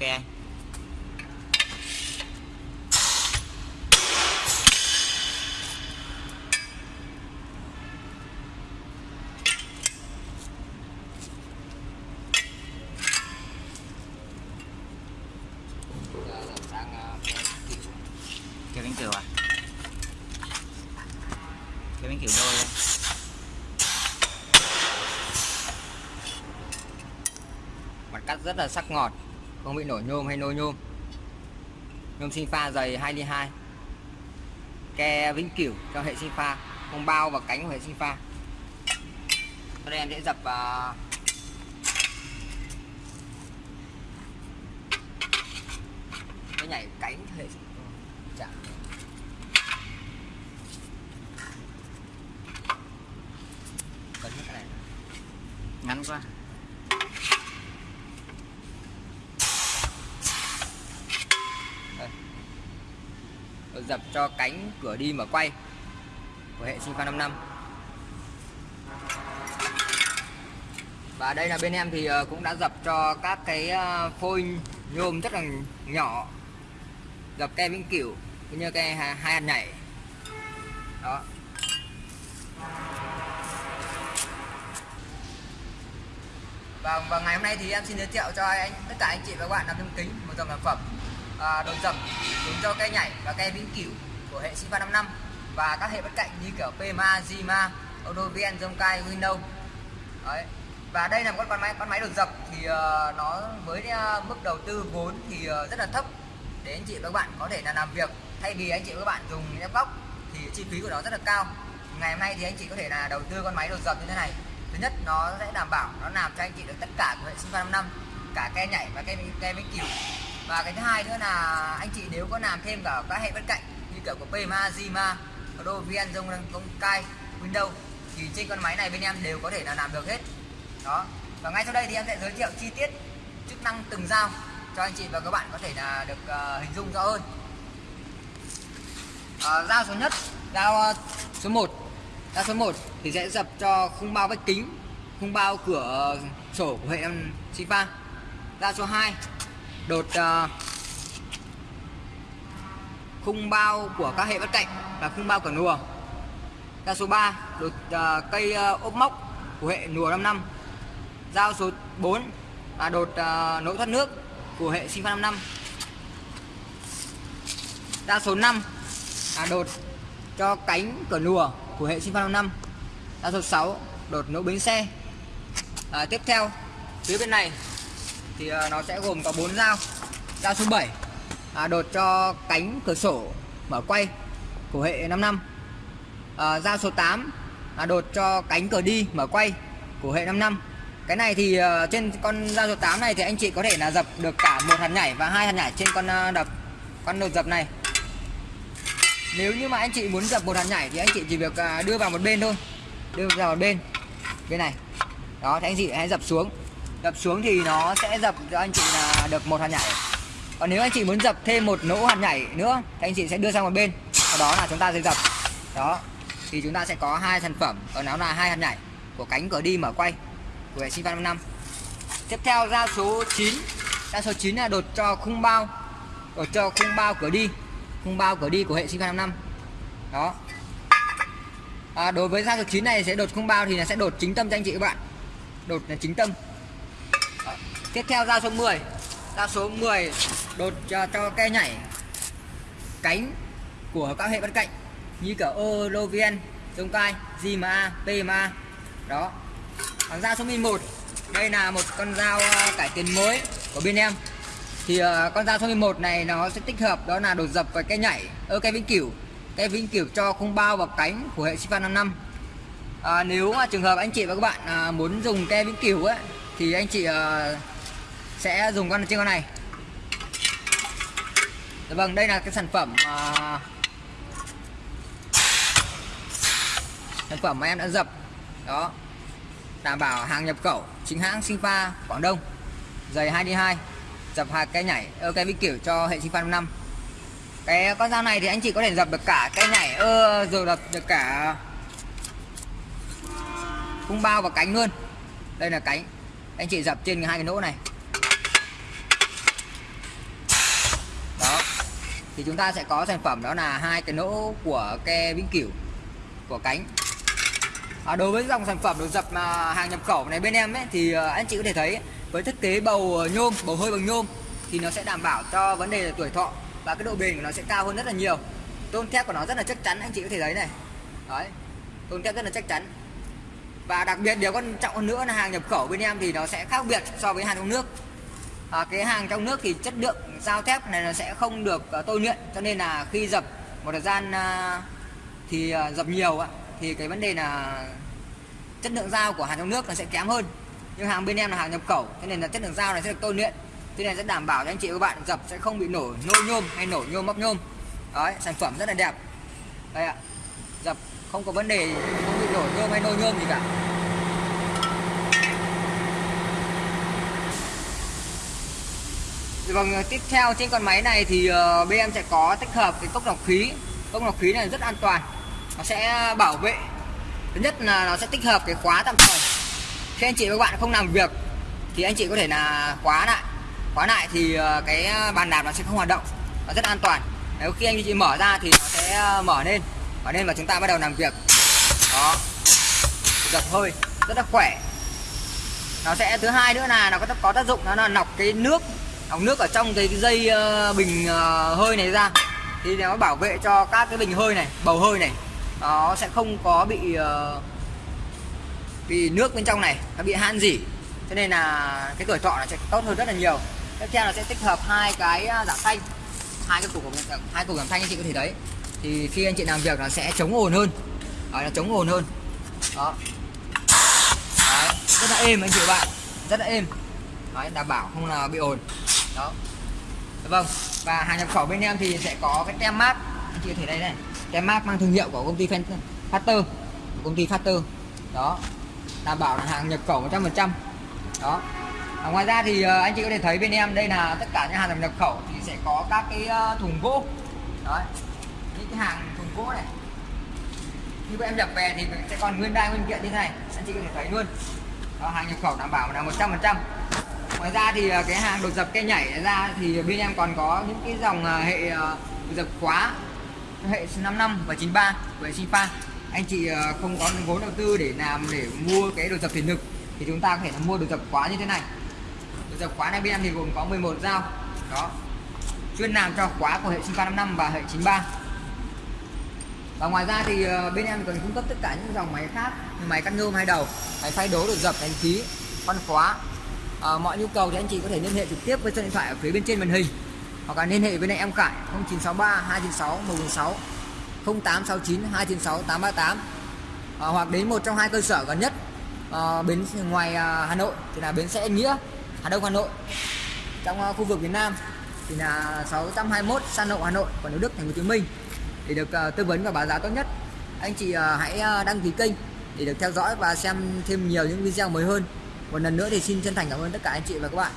ke cái bánh kiểu à? Cái bánh kiểu đôi đây mặt cắt rất là sắc ngọt không bị nổi nhôm hay nôi nhôm. Nhôm sinh pha dày 2 đi 2 ke vĩnh cửu cho hệ sinh pha. Không bao và cánh của hệ sinh pha. Đây em sẽ dập uh, cái nhảy cánh hệ chạm cấn cái này. Ngắn quá. Dập cho cánh cửa đi mở quay của hệ sinh pha 5 năm. Và đây là bên em thì ờ, cũng đã dập cho các cái ờ, phôi nhôm rất là nhỏ dập ke vĩnh cửu cũng như ke hai hai hạt nhảy. Đó. Và, và ngày hôm nay thì em xin giới thiệu cho anh tất cả anh chị và các bạn làm thêm kính một dòng sản phẩm à, đồ dập dùng cho cây nhảy và cây vĩnh cửu của hệ Siva 55 và các hệ bất cạnh như kiểu PMA, Zima, Odovien, Zonkai, Windows đấy. Và đây là một con máy con máy đồ dập thì uh, nó với uh, ờ, mức đầu tư vốn thì uh, rất là thấp. Để anh chị và các bạn có thể là làm việc thay vì anh chị và các bạn dùng ép góc thì chi phí của nó rất là cao. Ngày hôm nay thì anh chị có thể là đầu tư con máy đồ dập như thế này. Thứ nhất nó sẽ đảm bảo nó làm cho anh chị được tất cả của hệ sinh pha 5 năm cả ke nhảy và ke ke vĩnh kiểu và cái thứ hai nữa là anh chị nếu có làm thêm cả các hệ bên cạnh như kiểu của PMA, Zima, Rovian, Zong, Kai, Windows thì trên con máy này bên em đều có thể là làm được hết. Đó. Và ngay sau đây thì em sẽ giới thiệu chi tiết chức năng từng dao cho anh chị và các bạn có thể là được uh, hình dung rõ hơn. Ờ, uh, dao số nhất dao uh, ờ, số 1 dao số 1 thì sẽ dập cho khung bao vách kính khung bao cửa sổ của hệ em Sifa. Dao số 2 đột uh, khung bao của các hệ bất cạnh và khung bao cửa nùa. Dao số 3 đột uh, cây uh, ốp móc của hệ nùa 5 năm. Dao số 4 là đột uh, nỗ thoát nước của hệ sinh pha 55 dao số 5 là đột cho cánh cửa nùa của hệ sinh pha 55 dao số 6 đột nỗ bến xe. À, tiếp theo phía bên này thì à, nó sẽ gồm có 4 dao. Dao số 7 à, đột cho cánh cửa sổ mở quay của hệ 5 năm. À, dao số 8 à, đột cho cánh cửa đi mở quay của hệ 5 năm. Cái này thì uh, trên con dao số 8 này thì anh chị có thể là dập được cả một hạt nhảy và hai hạt nhảy trên con uh, đập con đột dập này. Nếu như mà anh chị muốn dập một hạt nhảy thì anh chị chỉ việc uh, đưa vào một bên thôi. Đưa vào một bên bên này. Đó thì anh chị hãy dập xuống dập xuống thì nó sẽ dập cho anh chị là được một hạt nhảy. Còn nếu anh chị muốn dập thêm một nỗ hạt nhảy nữa thì anh chị sẽ đưa sang một bên. Sau đó là chúng ta sẽ dập. Đó. Thì chúng ta sẽ có hai sản phẩm. Ở nó là hai hạt nhảy của cánh cửa đi mở quay của hệ sinh văn năm tiếp theo ra số 9 ra số 9 là đột cho khung bao. Đột cho khung bao cửa đi. Khung bao cửa đi của hệ sinh văn năm đó. À, đối với ra số 9 này sẽ đột khung bao thì là sẽ đột chính tâm cho anh chị các bạn. Đột là chính tâm tiếp theo ra số 10 ra số 10 đột cho, cho ke nhảy. Cánh của các hệ bên cạnh như cả Olovien, Zonkai, Zima, PMA đó. Còn dao số 11 đây là một con dao à, cải tiến mới của bên em. Thì uh, con dao số 11 này nó sẽ tích hợp đó là đột dập và cái nhảy. Ơ cái vĩnh cửu. Cái vĩnh cửu cho không bao vào cánh của hệ Sifa 55 à, nếu mà trường hợp anh chị và các bạn à, muốn dùng ke vĩnh cửu ấy thì anh chị à, sẽ dùng con trên con này. Đấy, vâng đây là cái sản phẩm uh, sản phẩm mà em đã dập. Đó đảm bảo hàng nhập khẩu chính hãng Sinfa Quảng Đông. Giày 2D2 dập hạt cây nhảy ơ cây vĩ kiểu cho hệ Sinfa 5 cái con dao này thì anh chị có thể dập được cả cây nhảy ơ rồi dập được cả khung bao và cánh luôn. Đây là cánh anh chị dập trên hai cái nỗ này. Thì chúng ta sẽ có sản phẩm đó là hai cái nỗ của ke vĩnh cửu của cánh. À, đối với dòng sản phẩm đồ dập mà hàng nhập khẩu này bên em ấy thì ờ, anh chị có thể thấy với thiết kế bầu ờ, nhôm bầu hơi bằng nhôm thì nó sẽ đảm bảo cho vấn đề là tuổi thọ và cái độ bền của nó sẽ cao hơn rất là nhiều. Tôn thép của nó rất là chắc chắn anh chị có thể thấy này. Đấy tôn thép rất là chắc chắn. Và đặc biệt điều quan trọng hơn nữa là hàng nhập khẩu bên em thì nó sẽ khác biệt so với hàng trong nước à, cái hàng trong nước thì chất lượng dao thép này nó sẽ không được uh, tôi luyện cho nên là khi dập một thời gian uh, thì uh, dập nhiều uh, thì cái vấn đề là chất lượng dao của hàng trong nước nó sẽ kém hơn. Nhưng hàng bên em là hàng nhập khẩu cho nên là chất lượng dao này sẽ được tôi luyện. Thế này sẽ đảm bảo cho anh chị và các bạn dập sẽ không bị nổ nôi nhôm hay nổ nhôm móc nhôm. Đấy sản phẩm rất là đẹp. Đây ạ dập không có vấn đề không bị nổ nhôm hay nôi nhôm gì cả. Vâng, ờ, tiếp theo trên con máy này thì uh, bên sẽ có tích hợp cái cốc lọc khí. Cốc lọc khí này rất an toàn. Nó sẽ bảo vệ. Thứ nhất là nó sẽ tích hợp cái khóa tạm thời. Khi anh chị và các bạn không làm việc Thì anh chị có thể là khóa lại. Khóa lại thì ờ, cái bàn đạp nó sẽ không hoạt động. Nó rất an toàn. Nếu khi anh chị mở ra thì nó sẽ mở lên. Mở lên và chúng ta bắt đầu làm việc. Đó. Dập hơi. Rất là khỏe. Nó sẽ thứ hai nữa là nó có, có tác dụng nó là nọc cái nước ống nước ở trong cái dây ờ, bình ờ, hơi này ra. Thì nó bảo vệ cho các cái bình hơi này bầu hơi này. Nó sẽ không có bị ờ, bị nước bên trong này nó bị han gì cho nên là cái tuổi thọ nó sẽ tốt hơn rất là nhiều. Tiếp theo là sẽ tích hợp hai cái giảm thanh. Hai cái cục hai cục giảm thanh anh chị có thể thấy. Thì khi anh chị làm việc nó sẽ chống ồn hơn. Đó, nó chống ồn hơn. Đó. Đấy, rất là êm anh chị bạn. Rất là êm. Đấy, đảm bảo không là bị ồn đó. Vâng và hàng nhập khẩu bên em thì sẽ có cái tem mát. Anh chị có thể đây này. Tem mát mang thương hiệu của công ty Factor công ty Factor. Đó. Đảm bảo là hàng nhập khẩu 100% đó. À, ngoài ra thì ờ, anh chị có thể thấy bên em đây là tất cả những hàng nhập khẩu thì sẽ có các cái ờ, thùng gỗ. Đấy, những cái hàng thùng gỗ này. Khi em nhập về thì sẽ còn nguyên đai nguyên kiện như thế này. Anh chị có thể thấy luôn. Đó, hàng nhập khẩu đảm bảo là 100% ngoài ra thì à, cái hàng đột dập cây nhảy ra thì bên em còn có những cái dòng à, hệ à, đột dập khóa, hệ 55 và 93 của hệ Sinfa anh chị không có vốn đầu tư để làm để mua cái đột dập thủy lực thì chúng ta có thể là mua đột dập khóa như thế này. Đột dập khóa này bên em thì gồm có 11 dao. Đó. Chuyên làm cho khóa của hệ Sinfa 55 và hệ 93 và ngoài ra thì bên em còn cung cấp tất cả những dòng máy khác như máy cắt nhôm hai đầu, máy phay đố đột dập đánh khí con khóa à, mọi nhu cầu thì anh chị có thể liên hệ trực tiếp với số điện thoại ở phía bên trên màn hình. Hoặc là liên hệ với em Khải 0963 296 146 0869 296 838 à, hoặc đến một trong hai cơ sở gần nhất à, bến ngoài à, Hà Nội thì là bến xe Nghĩa Hà Đông Hà Nội. Trong à, khu vực miền Nam thì là 621 San Lộ Hà Nội còn nếu Đức Thành phố Hồ Chí Minh. Để được à, tư vấn và báo giá tốt nhất anh chị à, hãy đăng ký kênh để được theo dõi và xem thêm nhiều những video mới hơn một lần nữa thì xin chân thành cảm ơn tất cả anh chị và các bạn.